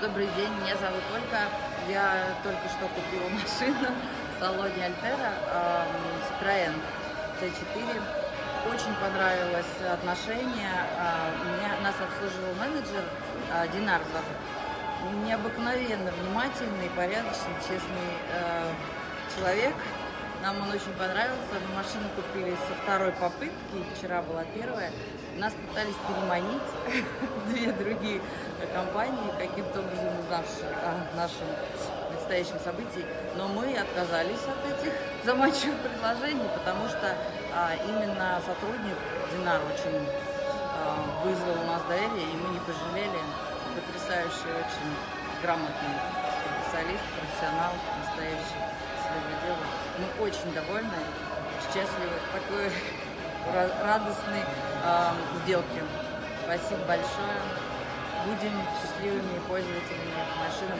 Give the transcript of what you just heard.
Добрый день, меня зовут Ольга. Я только что купила машину в салоне Альтера Citroёn C4. Очень понравилось отношение. А, Меня, нас обслуживал менеджер а, Динар. Необыкновенно внимательный, порядочный, честный э, человек. Нам он очень понравился. Мы машину купили со второй попытки. Вчера была первая. Нас пытались переманить две другие компании, каким-то образом узнавшие о нашем предстоящем событии. Но мы отказались от этих заманчивых предложений, потому что а, именно сотрудник Динар очень а, вызвал у нас доверие, и мы не пожалели. Потрясающий, очень грамотный специалист, профессионал, настоящий очень довольны, счастливы такой ра- радостной э, сделки. Спасибо большое. Будем счастливыми пользователями машины.